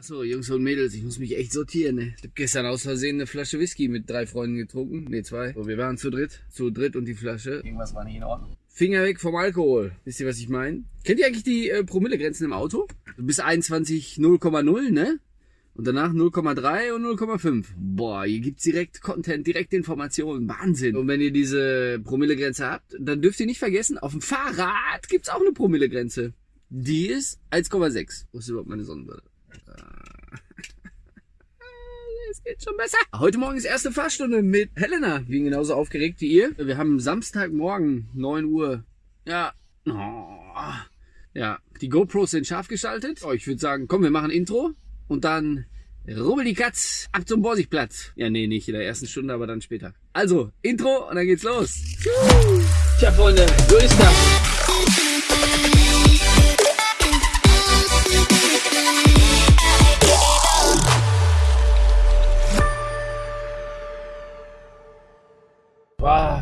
Achso, Jungs und Mädels, ich muss mich echt sortieren, ne? Ich hab gestern aus Versehen eine Flasche Whisky mit drei Freunden getrunken. Ne, zwei. So, wir waren zu dritt. Zu dritt und die Flasche. Irgendwas war nicht in Ordnung. Finger weg vom Alkohol. Wisst ihr, was ich meine? Kennt ihr eigentlich die äh, Promillegrenzen im Auto? Bis 21 0,0, ne? Und danach 0,3 und 0,5. Boah, hier gibt's direkt Content, direkt Informationen. Wahnsinn. Und wenn ihr diese Promillegrenze habt, dann dürft ihr nicht vergessen, auf dem Fahrrad gibt's auch eine Promillegrenze. Die ist 1,6. Wo ist überhaupt meine Sonnenbrille? Ah. Es geht schon besser. Heute Morgen ist erste Fahrstunde mit Helena. Wir sind genauso aufgeregt wie ihr. Wir haben Samstagmorgen, 9 Uhr. Ja. Oh. Ja, die GoPros sind scharf geschaltet. Oh, ich würde sagen, komm, wir machen Intro. Und dann rubbel die Katz ab zum Borsigplatz. Ja, nee, nicht in der ersten Stunde, aber dann später. Also, Intro und dann geht's los. Tja, Freunde, so ist das.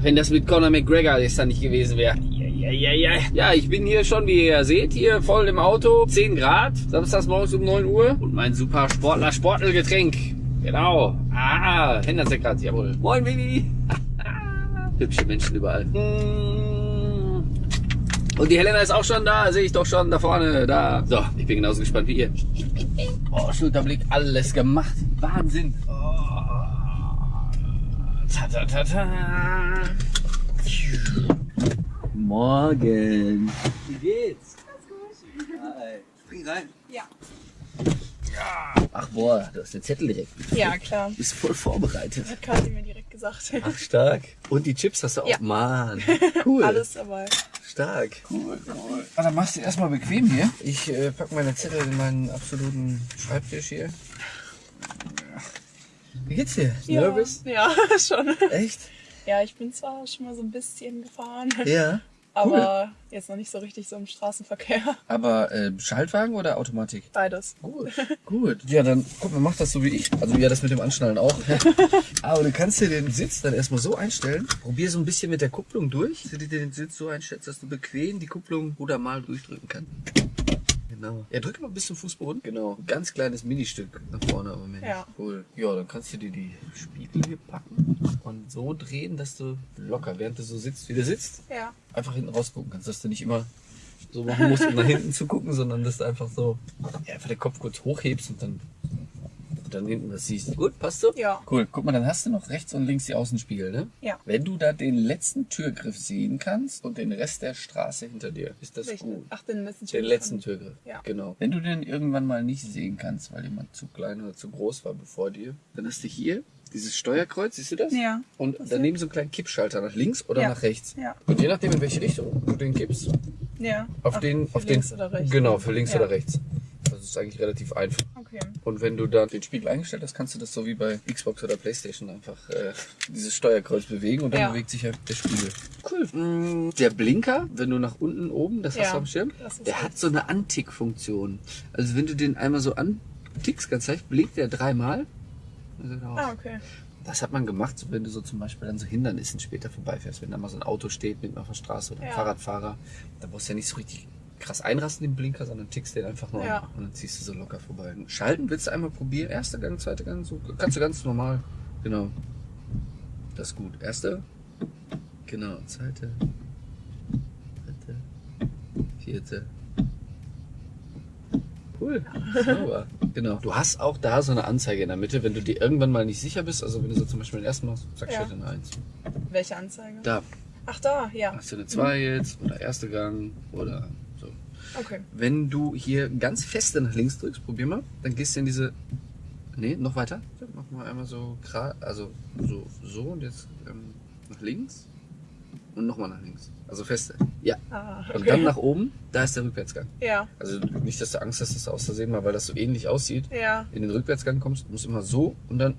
Wenn das mit Conor McGregor gestern nicht gewesen wäre. Ja, ja, ja, ja. Ich bin hier schon, wie ihr seht, hier voll im Auto. 10 Grad, samstags morgens um 9 Uhr. Und mein super Sportler Sportelgetränk. Genau. Ah, Hendersekrat, jawohl. Moin, Baby. Hübsche Menschen überall. Und die Helena ist auch schon da, sehe ich doch schon da vorne, da. So, ich bin genauso gespannt wie ihr. Oh, Schulterblick, alles gemacht. Wahnsinn. Oh. Ta, ta, ta, ta. Morgen. Wie geht's? Hi. Spring rein. Ja. Ach boah, du hast den Zettel direkt. Ja, klar. Du bist voll vorbereitet. Hat Kathi mir direkt gesagt. Ach, stark. Und die Chips hast du auch. Ja. Mann. Cool. Alles dabei. Stark. Cool, cool. Ah, dann machst du erstmal bequem hier. Ich äh, pack meine Zettel in meinen absoluten Schreibtisch hier. Wie geht's dir? Ja, Nervous? Ja, schon. Echt? Ja, ich bin zwar schon mal so ein bisschen gefahren, Ja. aber jetzt noch nicht so richtig so im Straßenverkehr. Aber äh, Schaltwagen oder Automatik? Beides. Gut, gut. Ja, dann guck mal, mach das so wie ich. Also ja, das mit dem Anschnallen auch. Aber du kannst dir den Sitz dann erstmal so einstellen. Probier so ein bisschen mit der Kupplung durch. Dass du dir den Sitz so einstellst, dass du bequem die Kupplung oder mal durchdrücken kannst. Genau. Ja, drück mal bis zum Fußboden. Genau. Ein ganz kleines Ministück nach vorne, aber Mensch. Ja. Cool. Ja, dann kannst du dir die Spiegel hier packen und so drehen, dass du locker, während du so sitzt, wie du sitzt, Ja. einfach hinten rausgucken kannst, dass du nicht immer so machen musst, um nach hinten zu gucken, sondern dass du einfach so ja, einfach den Kopf kurz hochhebst und dann, dann hinten das siehst. Gut, passt so? Ja. Cool, guck mal, dann hast du noch rechts und links die Außenspiegel, ne? Ja. Wenn du da den letzten Türgriff sehen kannst und den Rest der Straße hinter dir, ist das Welchen? gut. Ach, den letzten Den letzten Türgriff. Ja. Genau. Wenn du den irgendwann mal nicht sehen kannst, weil jemand zu klein oder zu groß war bevor dir, dann hast du hier dieses Steuerkreuz, siehst du das? Ja. Und daneben so einen kleinen Kippschalter nach links oder Ja. nach rechts. Ja. Und je nachdem, in welche Richtung du den kippst, Ja. auf Ach, den, auf links den, oder rechts. genau, für links Ja. oder rechts. Das ist eigentlich relativ einfach. Okay. Und wenn du dann den Spiegel eingestellt hast, kannst du das so wie bei Xbox oder Playstation einfach äh, dieses Steuerkreuz bewegen und dann Ja. bewegt sich halt der Spiegel. Cool. Mm, Der Blinker, wenn du nach unten oben, das hast Ja, du am Schirm, der gut. hat so eine Antick-Funktion. Also wenn du den einmal so antickst, ganz leicht, blinkt der dreimal. Also. Ah, okay. Das hat man gemacht, so wenn du so zum Beispiel an so Hindernissen später vorbeifährst. Wenn da mal so ein Auto steht mitten auf der Straße oder ein Ja. Fahrradfahrer, da brauchst du ja nicht so richtig krass einrasten den Blinker, sondern tickst den einfach nur Ja. und dann ziehst du so locker vorbei. Schalten willst du einmal probieren. Erster Gang, zweiter Gang, so kannst du ganz normal. Genau. Das ist gut. Erster. Genau. Zweite. Dritte. Vierte. Cool. Sauber. Genau. Du hast auch da so eine Anzeige in der Mitte, wenn du dir irgendwann mal nicht sicher bist. Also wenn du so zum Beispiel den ersten machst, sagst du Ja. halt eine Eins. Welche Anzeige? Da Ach, da, ja. hast du eine Zwei jetzt oder erster Gang oder. Okay. Wenn du hier ganz feste nach links drückst, probier mal, dann gehst du in diese. Nee, noch weiter. Mach mal einmal so gerade, also so, so und jetzt ähm, nach links und nochmal nach links. Also feste. Ja. Ah, Und okay. dann nach oben, da ist der Rückwärtsgang. Ja. Also nicht, dass du Angst hast, dass du aus Versehen mal, weil das so ähnlich aussieht, Ja. in den Rückwärtsgang kommst, musst immer so und dann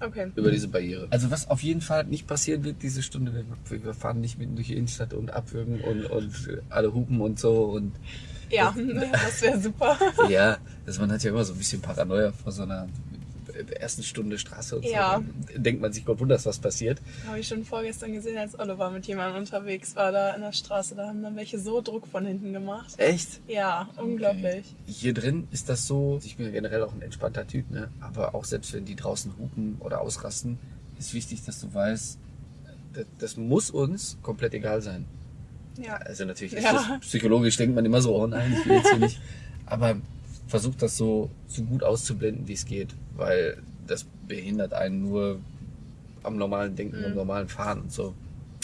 Okay. über diese Barriere. Also was auf jeden Fall nicht passieren wird diese Stunde, wir, wir fahren nicht mitten durch die Innenstadt und abwürgen und, und alle hupen und so und Ja, das wäre super. ja, also man hat ja immer so ein bisschen Paranoia vor so einer, der ersten Stunde Straße und Ja. so, denkt man sich, Gott wunders, was passiert. Habe ich schon vorgestern gesehen, als Oliver mit jemandem unterwegs war da in der Straße. Da haben dann welche so Druck von hinten gemacht. Echt? Ja, unglaublich. Hier drin ist das so, ich bin ja generell auch ein entspannter Typ, ne? aber auch selbst wenn die draußen hupen oder ausrasten, ist wichtig, dass du weißt, das, das muss uns komplett egal sein. Ja. Also natürlich ist Ja. das psychologisch denkt man immer so, oh nein, ich will jetzt hier nicht. Aber versucht das so, so gut auszublenden, wie es geht, weil das behindert einen nur am normalen Denken, Mhm. am normalen Fahren und so.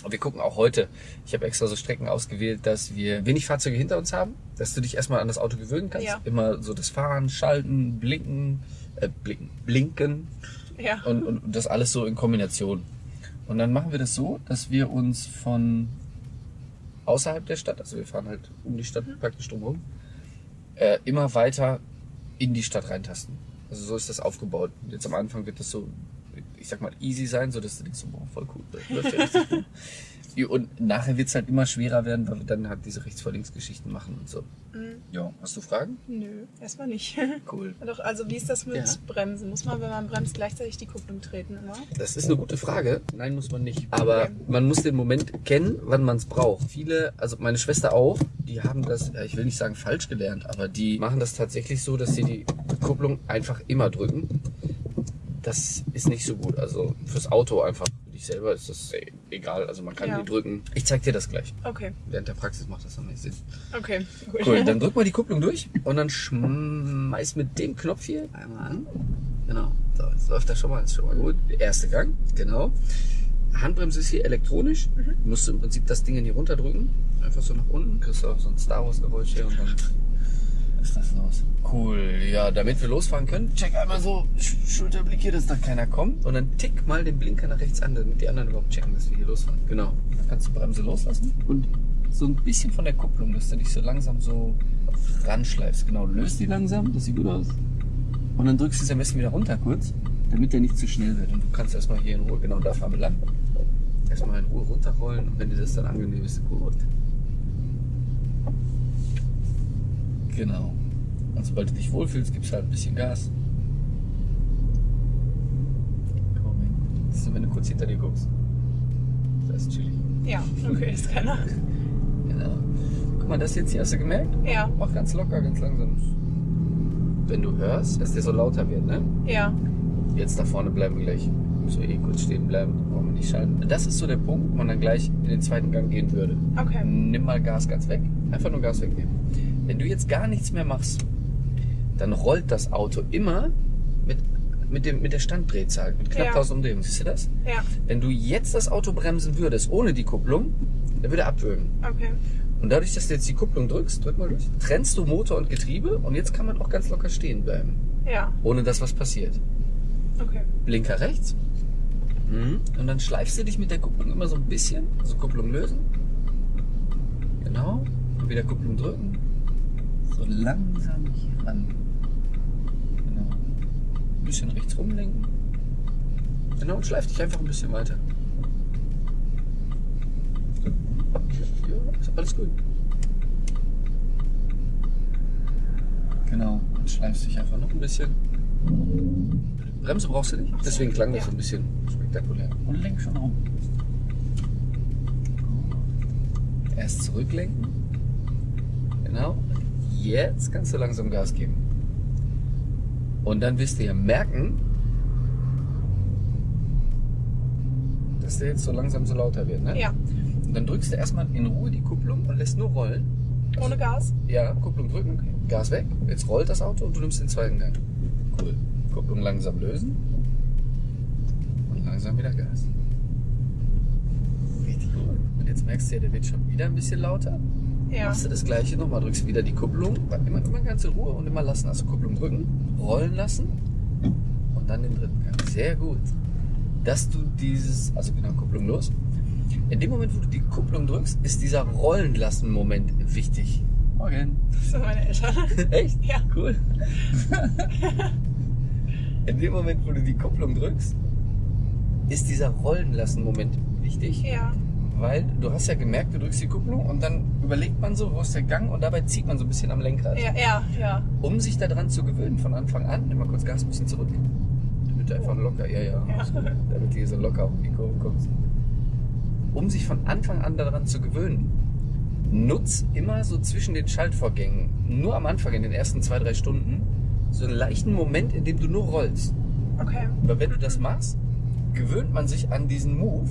Und wir gucken auch heute, ich habe extra so Strecken ausgewählt, dass wir wenig Fahrzeuge hinter uns haben, dass du dich erstmal an das Auto gewöhnen kannst. Ja. Immer so das Fahren, Schalten, Blinken, äh, Blinken, Blinken Ja. und, und das alles so in Kombination. Und dann machen wir das so, dass wir uns von außerhalb der Stadt, also wir fahren halt um die Stadt praktisch drumherum, äh, immer weiter in die Stadt reintasten. Also so ist das aufgebaut. Jetzt am Anfang wird das so, ich sag mal, easy sein, so dass du denkst, boah, voll cool, das läuft ja richtig gut. Und nachher wird es halt immer schwerer werden, weil wir dann halt diese rechts vor links Geschichten machen und so. Mhm. Ja, hast du Fragen? Nö, erstmal nicht. Cool. Doch, also wie ist das mit Ja. Bremsen? Muss man, wenn man bremst, gleichzeitig die Kupplung treten immer? Das ist eine gute Frage. Nein, muss man nicht. Aber Okay. man muss den Moment kennen, wann man es braucht. Viele, also meine Schwester auch, die haben das, ich will nicht sagen falsch gelernt, aber die machen das tatsächlich so, dass sie die Kupplung einfach immer drücken. Das ist nicht so gut. Also fürs Auto einfach. Dich selber ist das egal. Also man kann Ja. die drücken. Ich zeig dir das gleich. Okay, Während der Praxis macht das noch nicht Sinn. okay, gut. Cool, dann drück mal die Kupplung durch und dann schmeiß mit dem Knopf hier einmal an. Genau. So, jetzt läuft das schon mal, ist schon mal gut. Der erste Gang, genau. Handbremse ist hier elektronisch. Du musst im Prinzip das Ding hier runterdrücken. Einfach so nach unten. Kriegst du auch so ein Star Wars Geräusch hier und dann ist das los. Cool, ja, damit wir losfahren können, check einmal so Sch Schulterblick hier, dass da keiner kommt. Und dann tick mal den Blinker nach rechts an, damit die anderen überhaupt checken, dass wir hier losfahren. Genau. Dann kannst du Bremse loslassen und so ein bisschen von der Kupplung, dass du dich so langsam so ranschleifst. Genau, löst die langsam, das sieht gut aus. Und dann drückst du es am besten wieder runter kurz, damit der nicht zu schnell wird. Und du kannst erstmal hier in Ruhe, genau da fahren wir lang. Erstmal in Ruhe runterrollen und wenn dir das dann angenehm ist, gut. Genau. Und sobald du dich wohlfühlst, gibst halt ein bisschen Gas. Komm hin. Das ist, wenn du kurz hinter dir guckst. Das ist chillig. Ja, okay, ist keiner. Genau. Guck mal, das jetzt hier hast du gemerkt? Ja, Mach ganz locker, ganz langsam. Wenn du hörst, dass der so lauter wird, ne? ja, Jetzt da vorne bleiben wir gleich. Müssen wir eh kurz stehen bleiben, brauchen wir nicht schalten. Das ist so der Punkt, wo man dann gleich in den zweiten Gang gehen würde. okay. Nimm mal Gas ganz weg. Einfach nur Gas wegnehmen. Wenn du jetzt gar nichts mehr machst, dann rollt das Auto immer mit, mit, dem, mit der Standdrehzahl, mit knapp Ja. 1000 Umdrehungen. Siehst du das? Ja, Wenn du jetzt das Auto bremsen würdest, ohne die Kupplung, dann würde er abwürgen. okay. Und dadurch, dass du jetzt die Kupplung drückst, drück mal durch, trennst du Motor und Getriebe und jetzt kann man auch ganz locker stehen bleiben, Ja, ohne dass was passiert. okay. Blinker rechts. Mhm. Und dann schleifst du dich mit der Kupplung immer so ein bisschen. Also Kupplung lösen. Genau. Und wieder Kupplung drücken. So langsam hier ran. Genau. Ein bisschen rechts rumlenken. Genau, und schleif dich einfach ein bisschen weiter. Ja, ist alles gut. Genau. Und schleifst dich einfach noch ein bisschen. Bremse brauchst du nicht. Deswegen klang das so ein bisschen spektakulär. Und lenk schon rum. Erst zurücklenken. Genau. Jetzt kannst du langsam Gas geben. Und dann wirst du ja merken, dass der jetzt so langsam so lauter wird. Ne? Ja, Und dann drückst du erstmal in Ruhe die Kupplung und lässt nur rollen. ohne Gas. Ja, Kupplung drücken, Gas weg. Jetzt rollt das Auto und du nimmst den zweiten Gang. Cool. Kupplung langsam lösen. Und langsam wieder Gas. Richtig cool. Und jetzt merkst du ja, der wird schon wieder ein bisschen lauter. Ja, Machst du das gleiche nochmal, drückst wieder die Kupplung. Immer, immer ganz in Ruhe und immer lassen. Also Kupplung drücken, rollen lassen und dann den dritten Gang. Sehr gut. Dass du dieses, also genau, Kupplung los. In dem Moment, wo du die Kupplung drückst, ist dieser Rollen lassen Moment wichtig. Morgen. das sind meine Eltern. Echt? Ja. Cool. In dem Moment, wo du die Kupplung drückst, ist dieser Rollen lassen Moment wichtig. Ja, Weil du hast ja gemerkt, du drückst die Kupplung und dann überlegt man so, wo ist der Gang und dabei zieht man so ein bisschen am Lenkrad. ja, ja, ja. Um sich daran zu gewöhnen von Anfang an, nimm mal kurz Gas ein bisschen zurück. bitte einfach locker, ja, ja. Ja. Damit du hier so locker auf die Kurve kommst. Um sich von Anfang an daran zu gewöhnen, nutz immer so zwischen den Schaltvorgängen, nur am Anfang, in den ersten zwei, drei Stunden, so einen leichten Moment, in dem du nur rollst. Okay. Weil wenn du das machst, gewöhnt man sich an diesen Move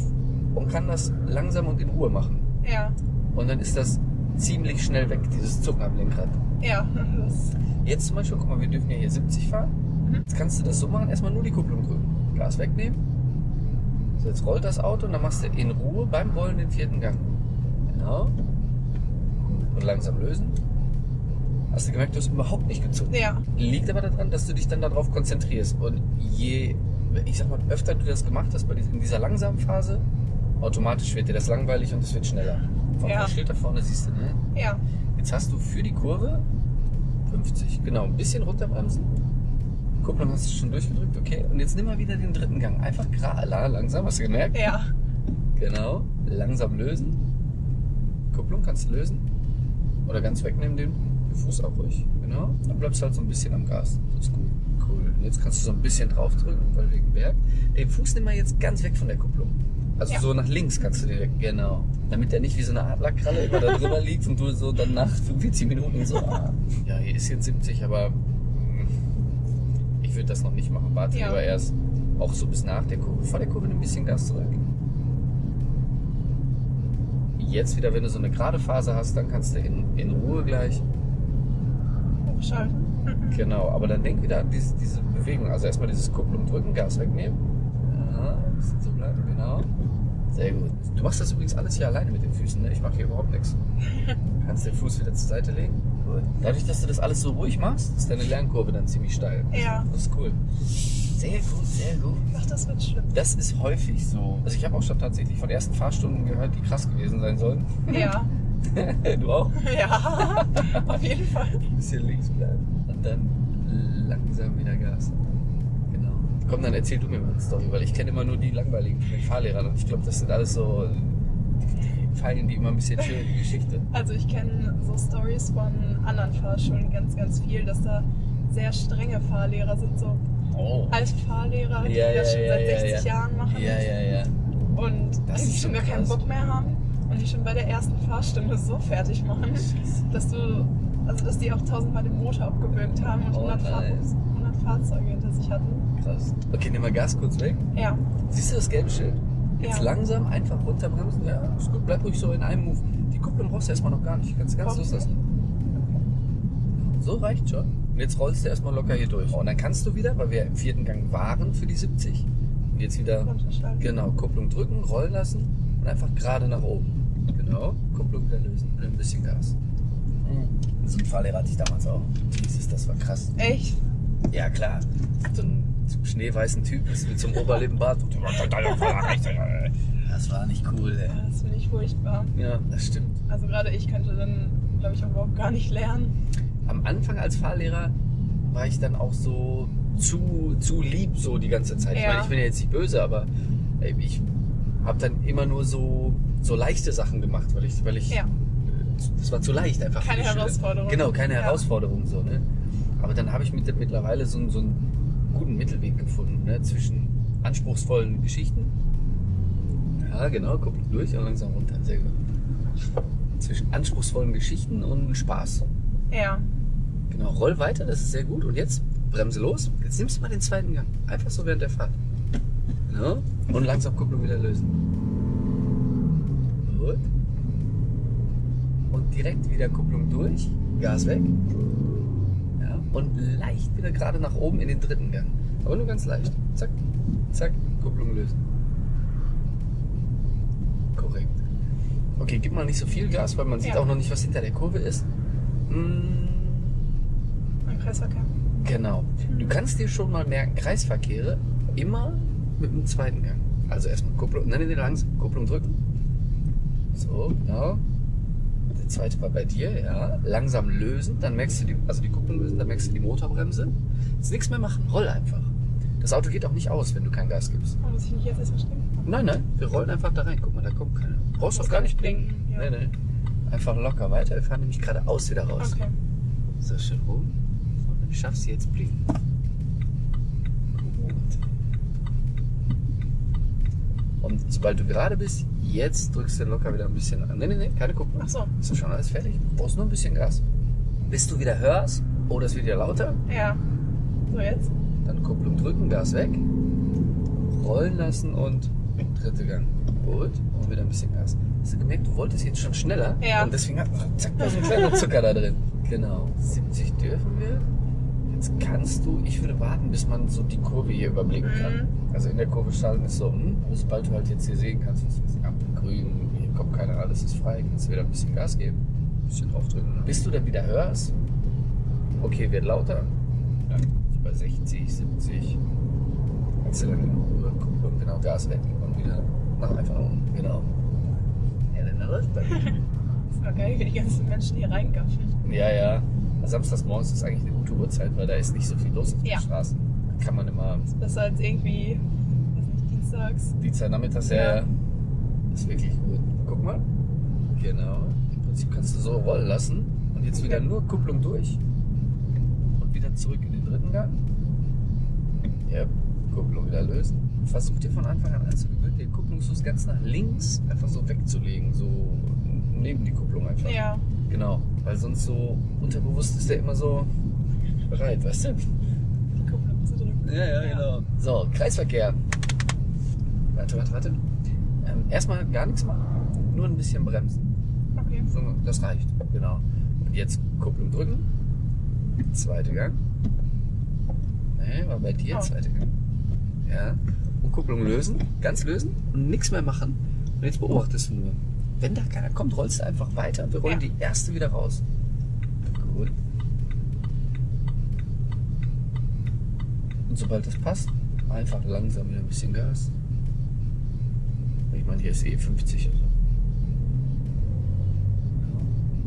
und kann das langsam und in Ruhe machen. Ja. Und dann ist das ziemlich schnell weg, dieses Zucken am Lenkrad. Ja. Jetzt zum Beispiel, guck mal, wir dürfen ja hier 70 fahren. Mhm. Jetzt kannst du das so machen, erstmal nur die Kupplung drücken. Gas wegnehmen. So, jetzt rollt das Auto und dann machst du in Ruhe beim Rollen den vierten Gang. Genau. Und langsam lösen. Hast du gemerkt, du hast überhaupt nicht gezogen. ja. Liegt aber daran, dass du dich dann darauf konzentrierst. Und je, ich sag mal, öfter du das gemacht hast bei dieser, in dieser langsamen Phase, automatisch wird dir das langweilig und es wird schneller. Vom Ja. Schild da vorne siehst du, ne? Ja. Jetzt hast du für die Kurve 50, genau, ein bisschen runterbremsen. Kupplung hast du schon durchgedrückt, okay. Und jetzt nimm mal wieder den dritten Gang. Einfach gerade, langsam, hast du gemerkt? Ja. Genau, langsam lösen. Kupplung kannst du lösen. Oder ganz wegnehmen den, den Fuß auch ruhig. Genau. Dann bleibst du halt so ein bisschen am Gas. Das ist gut. Cool. Und jetzt kannst du so ein bisschen draufdrücken, weil wegen Berg. Den Fuß nimm mal jetzt ganz weg von der Kupplung. Also Ja. so nach links kannst du den weg. Genau. Damit der nicht wie so eine Adlerkralle immer da drüber liegt und du so dann nach 45 Minuten so, ah, ja, hier ist jetzt 70, aber mm, ich würde das noch nicht machen. Warte Ja. lieber erst auch so bis nach der Kurve. Vor der Kurve ein bisschen Gas zurück. Jetzt wieder, wenn du so eine gerade Phase hast, dann kannst du in, in Ruhe gleich. Hochschalten. Genau, aber dann denk wieder an diese, diese Bewegung. Also erstmal dieses Kupplung drücken, Gas wegnehmen. Ja, ein bisschen so bleiben, genau. Sehr gut. Du machst das übrigens alles hier alleine mit den Füßen, ne? Ich mache hier überhaupt nichts. Du kannst den Fuß wieder zur Seite legen. Gut. Dadurch, dass du das alles so ruhig machst, ist deine Lernkurve dann ziemlich steil. Ja. Das ist cool. Sehr gut, sehr gut. Ach, das wird schlimm. Das ist häufig so. Also ich habe auch schon tatsächlich von ersten Fahrstunden gehört, die krass gewesen sein sollen. Ja. du auch? Ja. Auf jeden Fall. Ein bisschen links bleiben. Und dann langsam wieder Gas. Komm, dann erzähl du mir mal eine Story, weil ich kenne immer nur die langweiligen von den Fahrlehrern. Und ich glaube, das sind alles so, die, die die immer ein bisschen schön, die Geschichte. Also ich kenne so Stories von anderen Fahrschulen ganz, ganz viel, dass da sehr strenge Fahrlehrer sind, so Oh. alte Fahrlehrer, die Ja, ja, das schon ja, seit ja, 60 ja. Jahren machen Ja, ja, ja. und Das eigentlich ist schon gar keinen krass. Bock mehr haben und die schon bei der ersten Fahrstunde so fertig machen, dass du, also dass die auch tausendmal den Motor abgewürgt haben und Oh 100, Fahr nein. 100 Fahrzeuge hinter sich hatten. Krass. Okay, nimm mal Gas kurz weg. Ja, Siehst du das gelbe Schild? Jetzt Ja. langsam einfach runterbremsen. Ja, ist gut. Bleib ruhig so in einem Move. Die Kupplung brauchst du erstmal noch gar nicht. Kannst du ganz loslassen. So reicht schon. Und jetzt rollst du erstmal locker hier durch. Und dann kannst du wieder, weil wir im vierten Gang waren für die 70, und jetzt wieder, genau, Kupplung drücken, rollen lassen und einfach gerade nach oben. Genau, Kupplung wieder lösen und ein bisschen Gas. Mhm. So ein Fahrlehrer hatte ich damals auch. Jesus, das war krass. Echt? Ja, klar. So ein schneeweißen Typ mit so einem Oberlippenbart. Das war nicht cool, ey. Ja, Das finde ich furchtbar. Ja, das stimmt. Also gerade ich könnte dann, glaube ich, auch überhaupt gar nicht lernen. Am Anfang als Fahrlehrer war ich dann auch so zu, zu lieb so die ganze Zeit. Ich Ja. meine, ich bin ja jetzt nicht böse, aber ey, ich habe dann immer nur so, so leichte Sachen gemacht, weil ich, weil ich, Ja. das war zu leicht einfach. Keine. Herausforderung. Genau, keine Ja. Herausforderung so, ne? Aber dann habe ich mit, mittlerweile so, so einen guten Mittelweg gefunden, ne? Zwischen anspruchsvollen Geschichten. Ja, genau, Kupplung durch und langsam runter. Sehr gut. Zwischen anspruchsvollen Geschichten und Spaß. Ja. Genau, roll weiter, das ist sehr gut. Und jetzt bremse los. Jetzt nimmst du mal den zweiten Gang. Einfach so während der Fahrt. Genau. Und langsam Kupplung wieder lösen. Gut. Und direkt wieder Kupplung durch. Gas weg. Und leicht wieder gerade nach oben in den dritten Gang. Aber nur ganz leicht. Zack, zack, Kupplung lösen. Korrekt. Okay, gib mal nicht so viel Gas, weil man sieht Ja. auch noch nicht, was hinter der Kurve ist. Mm, Ein Kreisverkehr. Genau. Du kannst dir schon mal merken, Kreisverkehre immer mit dem zweiten Gang. Also erstmal Kupplung, nein, nein, langsam, Kupplung drücken. So, genau. Der zweite war bei dir, ja. Langsam lösen, dann merkst du die, also die Kupplung lösen, dann merkst du die Motorbremse. Jetzt nichts mehr machen, roll einfach. Das Auto geht auch nicht aus, wenn du kein Gas gibst. Oh, muss ich nicht jetzt erstmal stimmen? Nein, nein, wir rollen einfach da rein. Guck mal, da kommt keiner. Brauchst Muss auch gar nicht blinken. blinken, ja. Nee, nee. Einfach locker weiter. Wir fahren nämlich geradeaus wieder raus. Okay. So, schön rum. Und dann schaffst du jetzt blinken. Gut. Und sobald du gerade bist, jetzt drückst du locker wieder ein bisschen an. Nee, nee, nee, keine Kupplung. Ach so. Ist doch schon alles fertig. Du brauchst nur ein bisschen Gas. Bis du wieder hörst, oh, das wird ja lauter, Ja. So jetzt? dann Kupplung drücken, Gas weg, rollen lassen und dritte Gang. Gut, und wieder ein bisschen Gas. Hast du gemerkt, du wolltest jetzt schon schneller? Ja. Und deswegen hat zack, da ist ein kleiner Zucker da drin. Genau. 70 dürfen wir. Jetzt kannst du, ich würde warten, bis man so die Kurve hier überblicken kann. Also in der Kurve schalten ist so, hm, sobald du halt jetzt hier sehen kannst, was ich, Ampel grün, hier kommt keiner, alles ist frei, kannst du wieder ein bisschen Gas geben, ein bisschen draufdrücken. Bis du dann wieder hörst, okay, wird lauter, dann so bei 60, 70, kannst du dann Kupplung genau Gas weg und wieder nach einfach unten, genau. Ja, dann läuft das. Das war geil, wie die ganzen Menschen hier reingaffen. Ja, ja. Samstags morgens ist eigentlich eine gute Uhrzeit, weil da ist nicht so viel los auf den Ja. Straßen. Da kann man immer Besser als irgendwie, weiß nicht, dienstags. Dienstag nachmittags, ja, Ja. Ist wirklich gut. Guck mal. Genau. Im Prinzip kannst du so rollen lassen und jetzt wieder Okay. nur Kupplung durch und wieder zurück in den dritten Gang. Ja, Kupplung wieder lösen. Versuch dir von Anfang an anzugewöhnen, den Kupplungsfuß ganz nach links einfach so wegzulegen, so neben die Kupplung einfach. Ja. Genau, weil sonst so unterbewusst ist der immer so bereit, weißt du? Die Kupplung zu drücken. Ja, ja, Ja. genau. So, Kreisverkehr. Warte, warte, warte. Ähm, erstmal gar nichts machen, nur ein bisschen bremsen. Okay. So, das reicht, genau. Und jetzt Kupplung drücken. Zweite Gang. Nee, war bei dir Oh. zweite Gang. Ja. Und Kupplung lösen, ganz lösen und nichts mehr machen. Und jetzt beobachtest du nur. Wenn da keiner kommt, rollst du einfach weiter. Wir rollen Ja. die erste wieder raus. Gut. Und sobald das passt, einfach langsam wieder ein bisschen Gas. Ich meine, hier ist eh 50 oder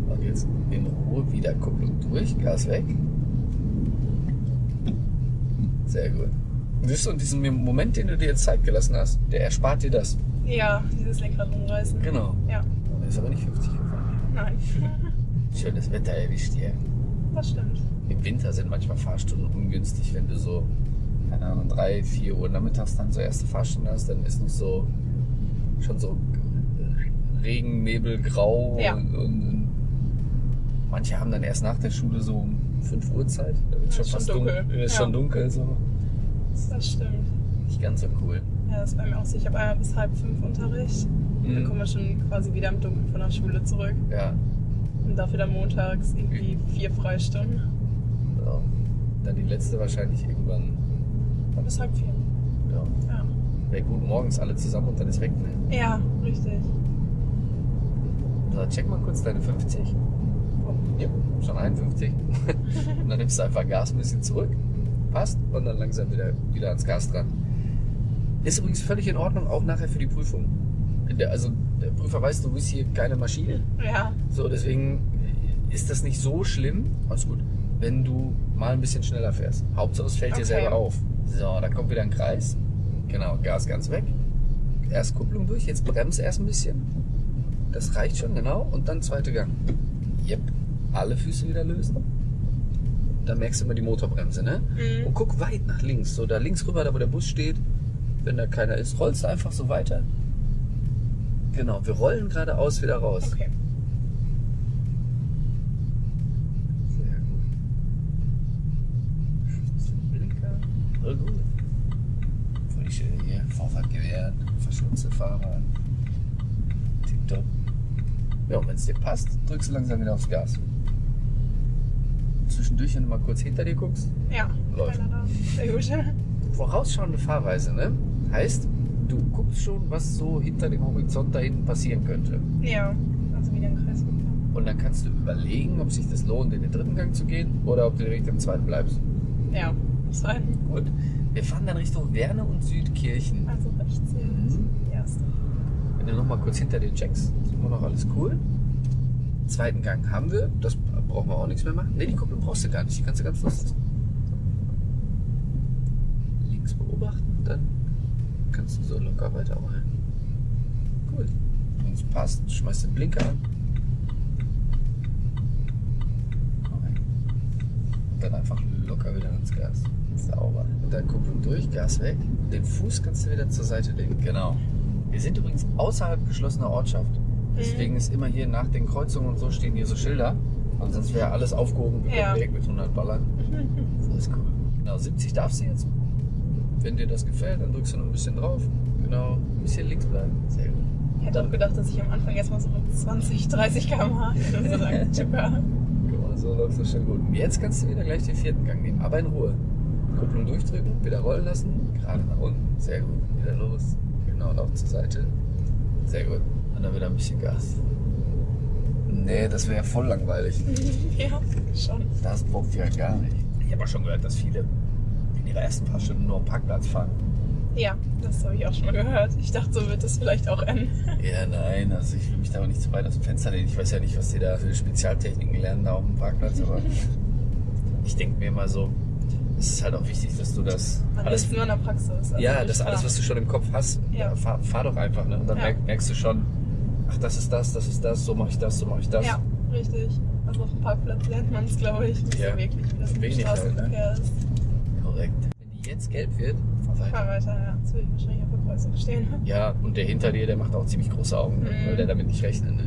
so. Und jetzt in Ruhe wieder Kupplung durch, Gas weg. Sehr gut. Siehst du, und diesen Moment, den du dir jetzt Zeit gelassen hast, der erspart dir das. Ja, dieses Lenkrad rumreißen. Genau. Ja. Ist aber nicht 50 gefahren. Nein. Schönes Wetter erwischt hier. Das stimmt. Im Winter sind manchmal Fahrstunden ungünstig, wenn du so, keine Ahnung, 3, 4 Uhr nachmittags dann so erste Fahrstunde hast, dann ist noch so, schon so Regen, Nebel, Grau Ja. und, und manche haben dann erst nach der Schule so um 5 Uhr Zeit. Da wird schon ist schon fast dunkel. dunkel. Ist Ja. schon dunkel, so. Das stimmt. Nicht ganz so cool. Ja, das ist bei mir auch so. Ich habe einmal bis halb fünf Unterricht. Dann Mhm. kommen wir schon quasi wieder im Dunkeln von der Schule zurück. Ja. Und dafür dann montags irgendwie vier Freistunden. So. Dann die letzte wahrscheinlich irgendwann. Bis halb vier. Ja. Ja. Wäre gut, morgens alle zusammen und dann ist weg. Ne? Ja, richtig. So, check mal kurz deine 50. Oh. Ja, schon 51. und dann nimmst du einfach Gas ein bisschen zurück. Passt. Und dann langsam wieder, wieder ans Gas dran. Ist übrigens völlig in Ordnung, auch nachher für die Prüfung. Der, also der Prüfer weiß, du bist hier keine Maschine. Ja. So, deswegen ist das nicht so schlimm. Alles gut. Wenn du mal ein bisschen schneller fährst. Hauptsache es fällt dir Okay. selber auf. So, dann kommt wieder ein Kreis. Genau, Gas ganz weg. Erst Kupplung durch, jetzt bremst erst ein bisschen. Das reicht schon, genau. Und dann zweite Gang. Yep. Alle Füße wieder lösen. Dann merkst du immer die Motorbremse, ne? Mhm. Und guck weit nach links. So da links rüber, da wo der Bus steht. Wenn da keiner ist, rollst du einfach so weiter. Genau, wir rollen geradeaus wieder raus. Okay. Sehr gut. Blinker. Voll gut. Voll schön hier. Vorfahrt gewährt. Verschmutzte Fahrer. Tipptopp. Ja, und wenn es dir passt, drückst du langsam wieder aufs Gas. Zwischendurch, wenn du mal kurz hinter dir guckst. Ja. Läuft. Sehr gut. Vorausschauende Fahrweise, ne? Heißt, du guckst schon, was so hinter dem Horizont da hinten passieren könnte. Ja. Also wieder ein Kreis gefahren. Und dann kannst du überlegen, ob sich das lohnt, in den dritten Gang zu gehen oder ob du direkt im zweiten bleibst. Ja. Das war Gut. Wir fahren dann Richtung Werne und Südkirchen. also rechts. Mhm. Die erste. Wenn du nochmal kurz hinter dir checkst, ist immer noch alles cool. Zweiten Gang haben wir, das brauchen wir auch nichts mehr machen. Ne, die Kupplung brauchst du gar nicht, die kannst du ganz los. Links beobachten, kannst du so locker weiterrollen. Cool. Wenn es passt, schmeißt den Blinker an. Und dann einfach locker wieder ans Gas. Sauber. Und dann Kupplung durch, Gas weg. Den Fuß kannst du wieder zur Seite legen. Genau. Wir sind übrigens außerhalb geschlossener Ortschaft. Deswegen ist immer hier nach den Kreuzungen und so stehen hier so Schilder. Und sonst wäre alles aufgehoben, wir Ja. direkt mit 100 ballern. Das ist cool. Genau, 70 darfst du jetzt. Wenn dir das gefällt, dann drückst du noch ein bisschen drauf. Genau, ein bisschen links bleiben. Sehr gut. Ich hätte auch gedacht, dass ich am Anfang jetzt mal so mit 20, 30 km/h so so läuft das schon gut. Und jetzt kannst du wieder gleich den vierten Gang nehmen, aber in Ruhe. Kupplung durchdrücken, wieder rollen lassen, gerade nach unten. Sehr gut. Wieder los. Genau, und auch zur Seite. Sehr gut. Und dann wieder ein bisschen Gas. Nee, das wäre voll langweilig. ja, schon. Das bockt ja gar nicht. Ich habe auch schon gehört, dass viele in ihrer ersten paar Stunden nur am Parkplatz fahren. Ja, das habe ich auch schon mal gehört. Ich dachte, so wird es vielleicht auch enden. Ja, nein, also ich will mich da auch nicht zu weit aus dem Fenster lehnen. Ich weiß ja nicht, was die da für Spezialtechniken lernen da auf dem Parkplatz, aber ich denke mir mal so, es ist halt auch wichtig, dass du das Man alles nur in der Praxis. Also Ja, das alles, was du schon im Kopf hast, Ja. fahr, fahr doch einfach. Ne? Und dann Ja. merk, merkst du schon, ach, das ist das, das ist das, so mache ich das, so mache ich das. Ja, richtig. Also auf dem Parkplatz lernt man es, glaube ich, nicht Ja. so wirklich, wie das Wenig halt, Straßenverkehr ist. Korrekt. Wenn die jetzt gelb wird, fahr weiter. Fahr weiter, ja. Jetzt will ich wahrscheinlich auf der Kreuzung stehen. Ja, und der hinter dir, der macht auch ziemlich große Augen? Mhm. weil der damit nicht rechnet. Ne?